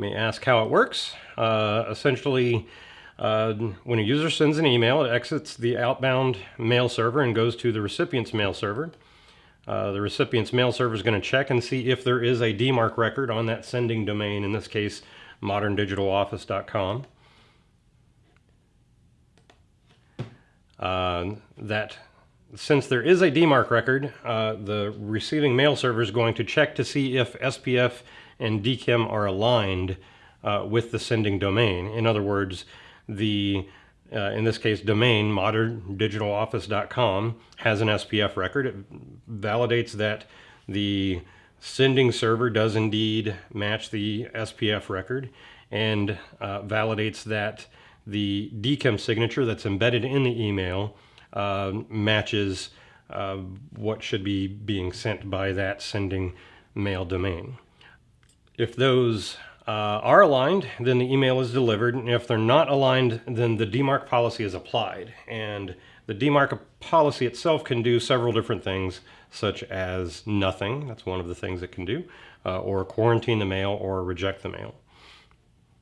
may ask how it works. Uh, essentially, uh, when a user sends an email, it exits the outbound mail server and goes to the recipient's mail server. Uh, the recipient's mail server is going to check and see if there is a DMARC record on that sending domain, in this case, moderndigitaloffice.com. Uh, that since there is a DMARC record, uh, the receiving mail server is going to check to see if SPF and DKIM are aligned uh, with the sending domain. In other words, the uh, in this case, domain moderndigitaloffice.com has an SPF record. It validates that the sending server does indeed match the SPF record and uh, validates that the DKIM signature that's embedded in the email matches uh, what should be being sent by that sending mail domain. If those uh, are aligned, then the email is delivered. And if they're not aligned, then the DMARC policy is applied. And the DMARC policy itself can do several different things, such as nothing. That's one of the things it can do, uh, or quarantine the mail or reject the mail.